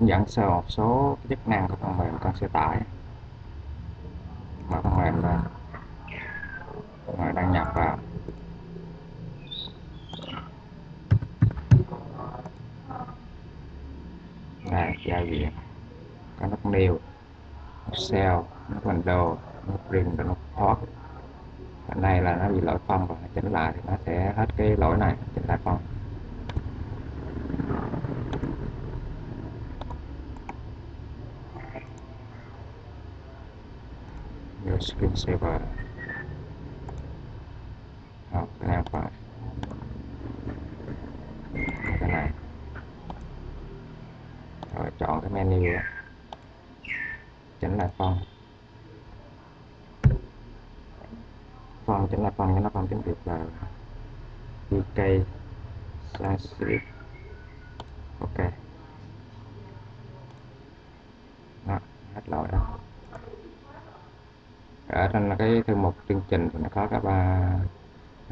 hướng dẫn sơ một số chức năng của phần mềm con sẽ tải. Mở phần mềm lên rồi đăng nhập vào. Đây, giao diện. Có nút new, nút sell, nút window, nút print và nút thoát ở nay là nó bị lỗi phong và chỉnh lại thì nó sẽ hết cái lỗi này, chỉnh lại phong. Screensaver hoặc cái nào phải cái này rồi, chọn cái menu đó. chỉnh lại font font chỉnh lại font cho nó font tiếng việt là VK Sanskrit ok đó hết lỗi đó Ờ, ở trong là cái thư mục chương trình thì nó có các ba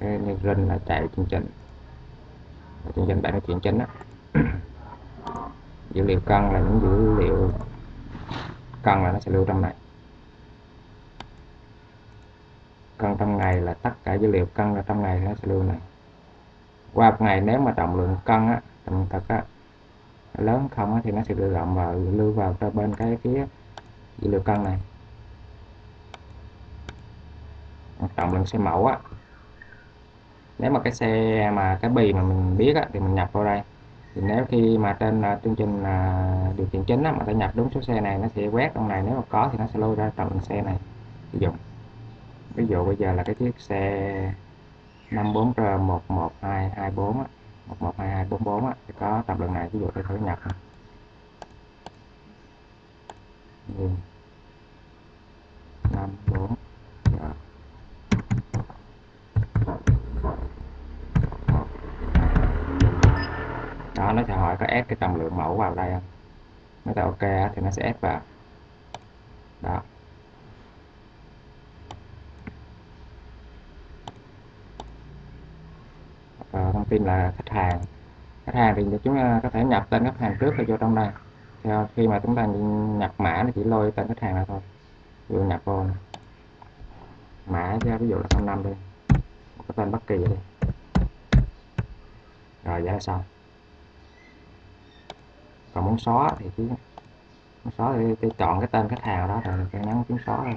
cái như là chạy chương trình. Chương trình bạn nói chuyện chính á dữ liệu cân là những dữ liệu cân là nó sẽ lưu trong này. Cân trong ngày là tất cả dữ liệu cân là trong ngày nó sẽ lưu này. Qua một ngày nếu mà trọng lượng cân á trọng thật á lớn không á, thì nó sẽ tự động vào lưu vào cho bên cái phía dữ liệu cân này trọng lượng xe mẫu á. Nếu mà cái xe mà cái bì mà mình biết á, thì mình nhập vào đây. Thì nếu khi mà trên uh, chương trình uh, điều khiển chính á, mà ta nhập đúng số xe này nó sẽ quét trong này nếu mà có thì nó sẽ lôi ra trọng lượng xe này sử dụng. Ví dụ bây giờ là cái chiếc xe 54 r 11224 á 112244 á thì có tập lượng này ví dụ tôi thử nhập này. 54 ừ rồi đó nó sẽ hỏi có ép cái trọng lượng mẫu vào đây không? Nếu ta ok thì nó sẽ ép vào. Đó. Và thông tin là khách hàng. Khách hàng thì chúng ta có thể nhập tên khách hàng trước rồi vô trong đây. Theo ờ, khi mà chúng ta nhập mã nó chỉ lôi tên khách hàng là thôi. Vừa nhập vô này. mã ra ví dụ là 05 đi. Có tên bất kỳ đi. Rồi, vậy là xong còn muốn xóa thì cứ muốn xóa thì, tôi chọn cái tên khách hàng đó rồi tôi nhấn phím xóa thôi.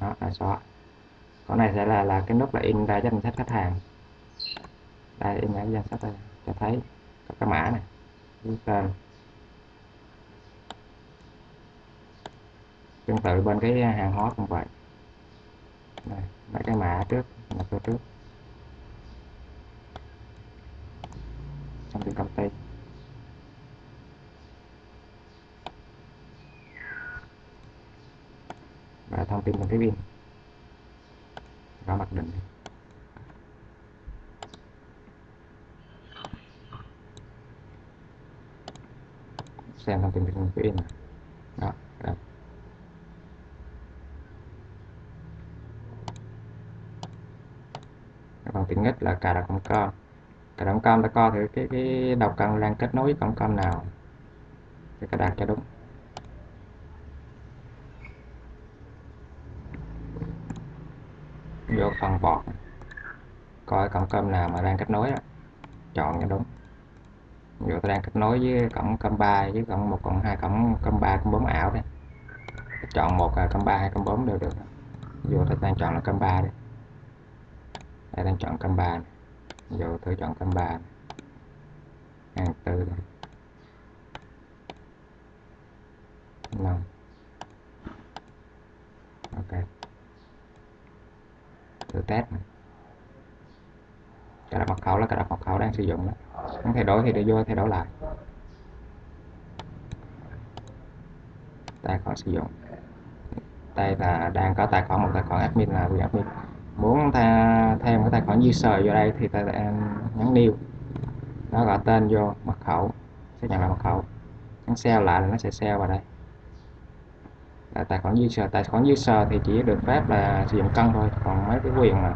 Đó là xóa con này sẽ là là cái nút là in ra danh sách khách hàng. Đây in ra danh sách đây cho thấy có cái mã này cái tên. Tương tự bên cái hàng hóa cũng vậy. Đây, mấy cái mã trước là tôi trước. Thông tin công và thông tin một cái pin. Và mặc định. Xem thông tin về cái pin này. Đó, đó. còn tiện nhất là cài đặt con con cài động con ta coi thử, cái cái đầu cần đang kết nối với cổng con nào. Để cài đặt cho đúng. Vô phần bọt coi cổng cơm nào mà đang kết nối đó. chọn cho đúng. Ví dụ tôi đang kết nối với cổng cơm 3 với cổng một cộng hai, cổng cơm 3 cổng 4 ảo đây chọn một là cơm 3 hay cơm 4 đều được. Ví dụ tôi đang chọn là cơm 3 đi. Đây đang chọn cơm 3 này vô tôi chọn tháng 3 hàng tư năm. Ok. Thử test này. cài đặt mật khẩu là cài đặt mật khẩu đang sử dụng đó. Muốn thay đổi thì để vô thay đổi lại. Tài khoản sử dụng. Đây là đang có tài khoản, một tài khoản admin là quyền admin muốn ta thêm cái tài khoản user vô đây thì ta nhấn new nó gọi tên vô, mật khẩu xác nhận là mật khẩu. Nhấn sell lại là nó sẽ sell vào đây. Là tài khoản user tài khoản user thì chỉ được phép là sử dụng cân thôi, còn mấy cái quyền mà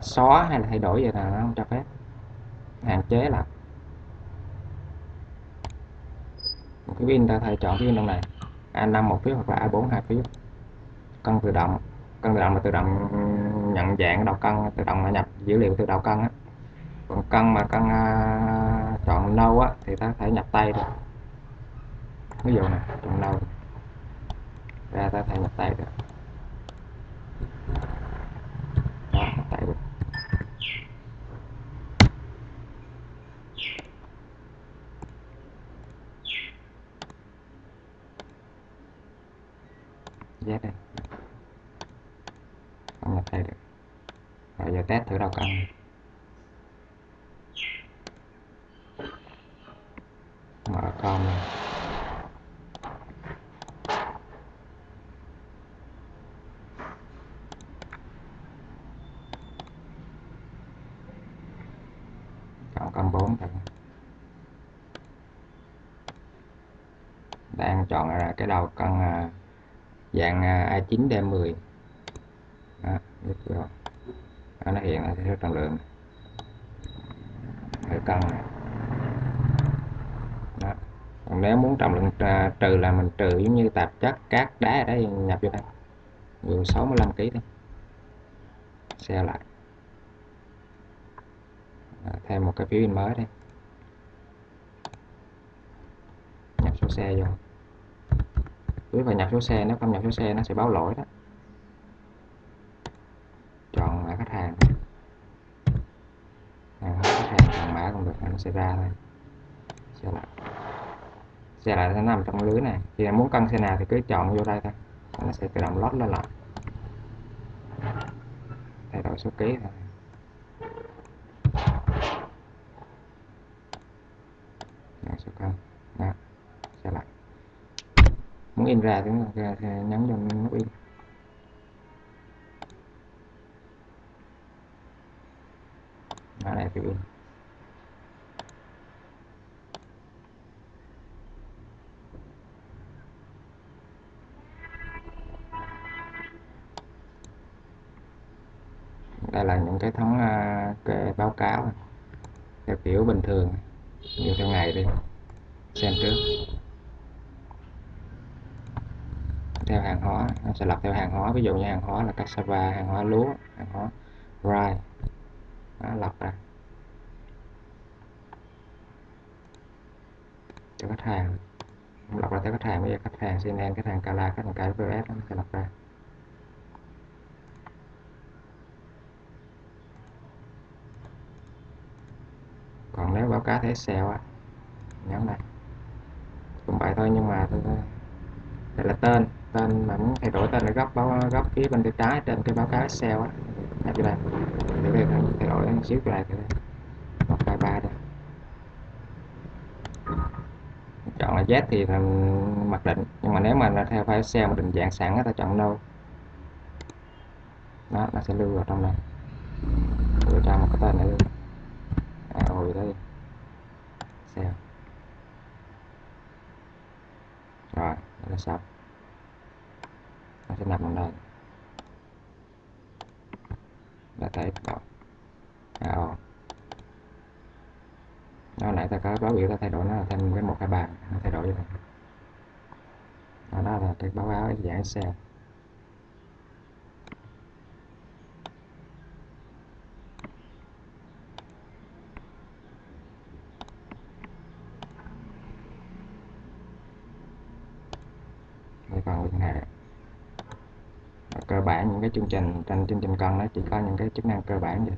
xóa hay là thay đổi vậy là nó không cho phép. Hạn chế là cái pin ta thay chọn cái pin trong này. A5 một phiếu hoặc là A4 hai phiếu. Cân tự động, cân tự động là tự động nhận dạng đầu cân tự động nhập dữ liệu từ đầu cân á. Còn cân mà cân uh, chọn nâu á thì ta có thể nhập tay được. Ví dụ này chọn nâu. Ra ta có thể nhập tay được. Đó nhập tay được. Z đây không nhập tay được rồi giờ test thử đầu cân. Mở com này. chọn com 4 thử đang chọn là cái đầu cân à, dạng à, A9D10 đó, à, được rồi nó hiện là số trọng lượng. Cái cân này đó. còn nếu muốn trọng lượng à, trừ là mình trừ giống như tạp chất cát đá ở đây nhập vô đây. Vừa 65 kg thôi. Xe lại. À, thêm một cái phiếu in mới đây. Nhập số xe vô. Quý phải nhập số xe nếu không nhập số xe nó sẽ báo lỗi đó. Chọn mã khách hàng hàng mã không được, nó sẽ ra thôi. Xe lại xe lại sẽ nằm trong lưới này. Khi muốn cân xe nào thì cứ chọn vô đây thôi. Nó sẽ tự động lót lên lại. Thay đổi số ký thôi. Số cân đó, xe lại muốn in ra thì nhấn vào nút in. Mã này thì in. Đây là những cái thống à, cái báo cáo theo kiểu bình thường. Như theo ngày đi. Xem trước. Theo hàng hóa, nó sẽ lập theo hàng hóa. Ví dụ như hàng hóa là cassava, hàng hóa lúa, hàng hóa rye. Nó lập ra. Cho khách hàng. Lập ra theo khách hàng. Bây giờ khách hàng CNN khách hàng cala khách hàng KFS nó sẽ lập ra. Cá thể báo cáo Excel á. Nhấn này cũng vậy thôi nhưng mà tôi đây là tên tên mà muốn thay đổi tên là góc báo góc phía bên tay trái trên cái báo cáo Excel á. Nhập vô đây để đây thay đổi một xíu lại, này một vài ba đây. Chọn là Z thì là mặc định nhưng mà nếu mà là theo file Excel mà định dạng sẵn ta chọn no. Đó nó sẽ lưu vào trong này. Đưa cho một cái tên nữa à hồi đây xem. Rồi nó sắp nó sẽ nằm ở đây. Là thấy đó à, ồ. nó nãy ta có báo biểu ta thay đổi nó là thêm cái một cái bàn nó thay đổi như này đó, đó là cái báo cáo dạng Excel đây còn cơ bản những cái chương trình trên chương trình cần nó chỉ có những cái chức năng cơ bản vậy